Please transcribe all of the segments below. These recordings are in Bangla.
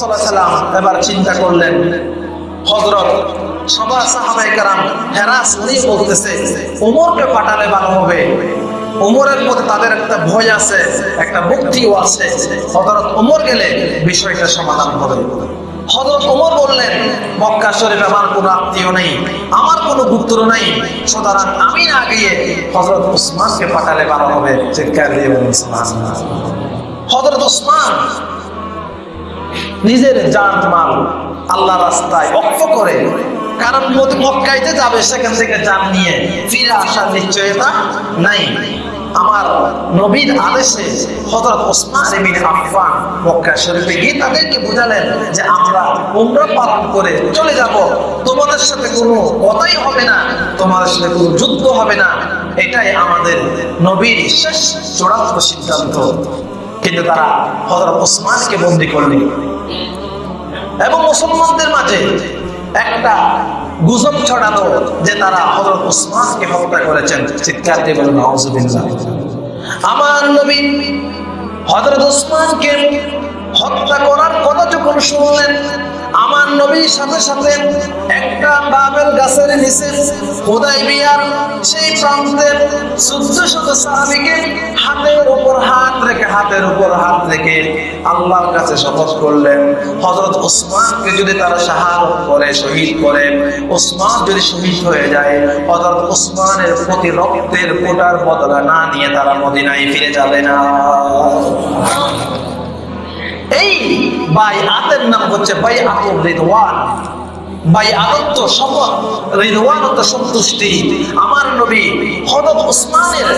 সাল্লাম এবার চিন্তা করলেন হজরত সবার সাহাবাই কারাম হেরাস নিয়ে বলতেছে ওমরকে পাঠালে ভালো হবে। ওমরের মধ্যে তাদের একটা ভয় আছে, একটা মুক্তিও আছে। হজরত ওমর গেলে বিষয়টা সমাধান হবে। হজরত ওমর বললেন, মক্কা শরীফ আমার কোনো আত্মীয় নেই, আমার কোনো পুত্র নেই। সুতরাং আমি না গিয়ে হজরত উসমানকে পাঠালে ভালো হবে। চিৎকার দিয়ে হজরত উসমান নিজের জান মাল আল্লাহ রাস্তায় অক্ষ করে, কারণ মদ- মক্কাইতে যাবে, সেখান থেকে জান নিয়ে ফিরে আসার নিশ্চয়তা নাই। আমার নবীর আদেশে হযরত ওসমান ইবনে আফফান মক্কা শরীফে গিয়ে তাদেরকে বোঝালেন যে আমরা উমরা পালন করে চলে যাব। তোমাদের সাথে কোনো কথাই হবে না, তোমাদের সাথে কোনো যুদ্ধ হবে না। এটাই আমাদের নবীর শেষ চূড়ান্ত সিদ্ধান্ত। কিন্তু তারা হজরত ওসমানকে বন্দী করলেন এবং মুসলমানদের মাঝে একটা গুজব ছড়ানো যে তারা হজরত ওসমানকে হত্যা করেছেন। চিৎকার দিয়ে বলেন আমার নবী হজরত ওসমানকে হত্যা করার কথা যখন শুনলেন আমার নবীর সাথে সাথে একটা বাবেল গাছের নিচে খোদাই বিয়ার সেই প্রান্তের চোদ্দ শত সাহাবিকে হাতের উপর হাত রেখে, হাতের উপর হাত রেখে আল্লাহর কাছে শপথ করলেন। হজরত ওসমানকে যদি তারা শাহাদত করে, শহীদ করে, ওসমান যদি শহীদ হয়ে যায় হজরত ওসমানের প্রতি রক্তের ফোটার বদলা না নিয়ে তারা মদিনায় ফিরে যাবে না। এই বাই আতের নাম হচ্ছে বাই আতুর রিদওয়ান। বাই আদত্ত শপথ রিদওয়ানত সন্তুষ্টি। আমার নবী হযরত উসমানের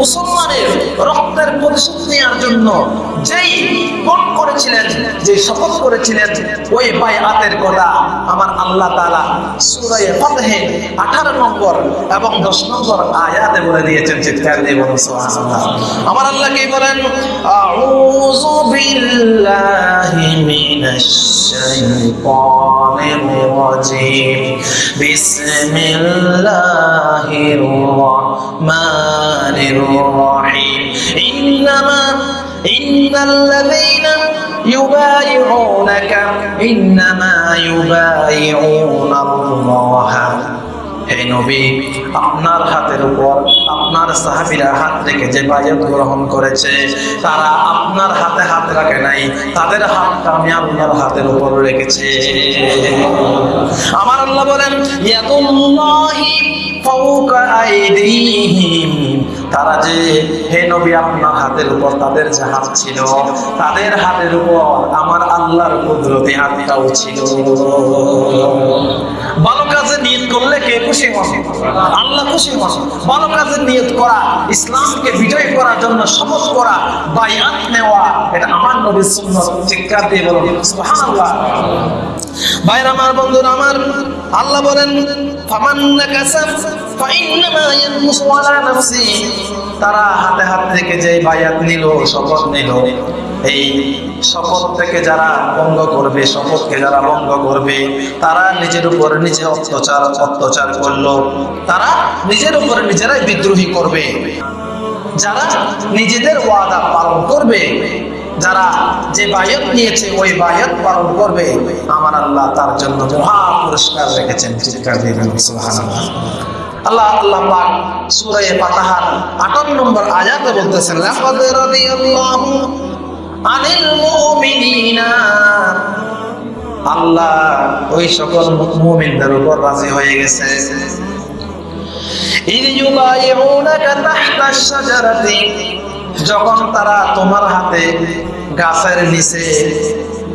মুসলমানের রক্তের প্রতিশোধ নেওয়ার জন্য যেই করেছিলেন যে শপথ করেছিলেন, ওই বাই আতের কথা আমার আল্লাহ তাআলা সূরা ফাতহে 18 নম্বর এবং 10 নম্বর আয়াতে বলে দিয়েছেন, চিৎকার দিয়ে বলুন আমার আল্লাহ কি বলেন, আউযু ইন্নামা ইন্নাল্লাযীনা يبايعونك إنما يبايعون الله হে নবী আপনার হাতের উপর আপনার সাহাবীরা হাত রেখে যে বায়াত গ্রহণ করেছে তারা আপনার হাতে হাত রাখে নাই তাদের হাতটা আমি আল্লাহর হাতের উপর রেখেছি আমার আল্লাহ বলেন ইয়াদুল্লাহি ফাওকা আইদিহিম তারা যে, হে নবী, আপনার হাতের উপর তাদের হাত ছিল, তাদের হাতের উপর আমার আল্লাহর কুদরতি হাতটাও ছিল। ভালো কাজে নিয়ত করলে কে খুশি হন? আল্লাহ খুশি হন। ভালো কাজে নিয়ত করা, ইসলামকে বিজয় করার জন্য শপথ করা, বায়াত নেওয়া, এটা আমার নবীর সুন্নত। চিৎকার দিয়ে বলুন? সুবহানাল্লাহ। ভাইরা, আমার বন্ধুরা, আমার আল্লাহ বলেন ফামান নাকাসা তারা হাতে হাত থেকে যে বায়াত নিল, শপথ নিল। এই শপথ থেকে যারা ভঙ্গ করবে, শপথকে যারা ভঙ্গ করবে, তারা নিজের উপরে নিজে অত্যাচার অত্যাচার করল। তারা নিজের উপরে নিজেরাই বিদ্রোহী করবে। যারা নিজেদের ওয়াদা পালন করবে, যারা যে বায়ত নিয়েছে, ওই বায়ত পালন করবে, আমার আল্লাহ তার জন্য মহা পুরস্কার রেখেছেন। আল্লাহ আল্লাহ পাক সূরা ফাতাহার 58 নম্বর আয়াতে বলতেছেন, লাকাদ রাদিয়াল্লাহু আনিল মুমিনিনা। আল্লাহ ওই সকল মুমিনদের উপর রাজি হয়ে গেছে। ইউবাইউনাকা শাজারাতি। যখন তারা তোমার হাতে গাছের নিচে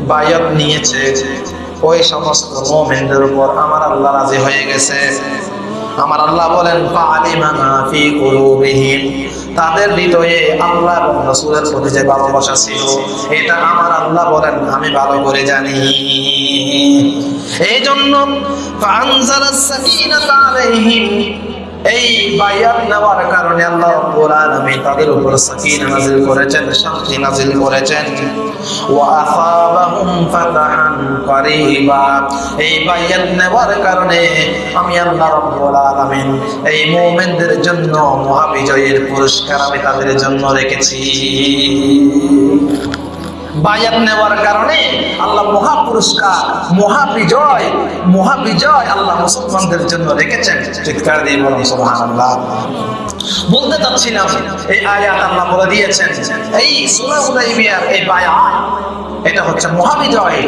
বায়ত নিয়েছে, ওই সমস্ত মোমেনদের উপর আমার আল্লাহ রাজি হয়ে গেছে। আমার আল্লাহ বলেন তাদের হৃদয়ে আল্লাহ রাসূলের প্রতি যে ভালোবাসা ছিল, এটা আমার আল্লাহ বলেন, আমি ভালো করে জানি। এই জন্য এই বায়াত নেওয়ার কারণে আল্লাহ রাব্বুল আলামিন তাদের উপর সাকিনা নাযিল করেছেন শান্তি নাযিল করেছেন। ওয়া আসাবাহুম ফাতাহান করিবা। এই বায়াত নেওয়ার কারণে আমি আল্লাহ রাব্বুল আলামিন এই মুমিনদের জন্য, মহাবিজয়ের পুরস্কার আমি তাদের জন্য রেখেছি। বায়াত নেওয়ার কারণে আল্লাহ মহা পুরস্কার, মহা বিজয় মহা বিজয় আল্লাহ মুসলমানদের জন্য রেখেছেন। চিৎকার দিয়ে বলুন, সুবহানাল্লাহ। বলতে চাচ্ছিলাম, এই আয়াত আল্লাহ বলে দিয়েছেন, এই সুরা হুদাইবিয়ার এই বায়াত, এটা হচ্ছে মহাবিজয়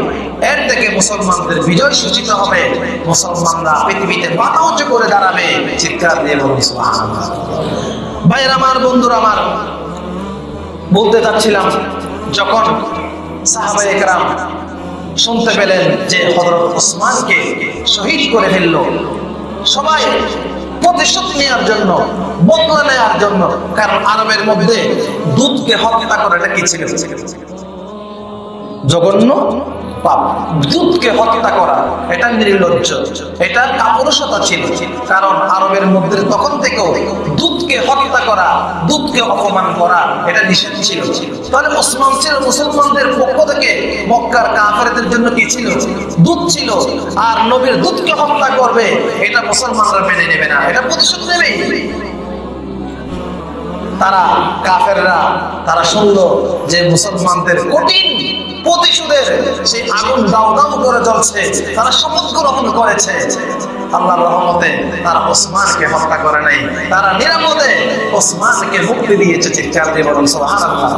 এর থেকে মুসলমানদের বিজয় সূচিত হবে। মুসলমানরা পৃথিবীতে মাথা উঁচু করে দাঁড়াবে। চিৎকার দিয়ে বলুন ভাইয়ের আমার, বন্ধুরা আমার, বলতে চাচ্ছিলাম যখন সাহাবাহাম শুনতে পেলেন যে হজরত ওসমানকে শহীদ করে ফেলল, সবাই প্রতিশোধ নেওয়ার জন্য, বদলা নেওয়ার জন্য, কারণ আরবের মধ্যে দুধকে হত্যা করাটা কি ছিল? জঘন্য পাপ, দুধকে হত্যা করা, এটা নির্লজ্জ। এটা কাপুরুষতা ছিল। কারণ আরবের মধ্যে তখন থেকেও দুধকে হত্যা করা, দুধকে অপমান করা, এটা নিষেধ ছিল। তাহলে ওসমান ছিল মুসলমানদের পক্ষ থেকে মক্কার কাফেরদের জন্য কি ছিল? দুধ ছিল। আর নবীর দুধকে হত্যা করবে, এটা মুসলমানরা মেনে নেবে না। এটা প্রতিশোধ নেবেই। তারা কাফেররা, তারা শুনলো যে মুসলমানদের কঠিন প্রতিশোধের সেই আগুন দাও দাও করে চলছে তারা শপথ গ্রহণ করেছে। আল্লাহর রহমতে তারা ওসমানকে হত্যা করে নাই, তারা নিরাপদে ওসমানকে মুক্তি দিয়েছে চিৎকার দিয়ে বলুন, সুবহানাল্লাহ।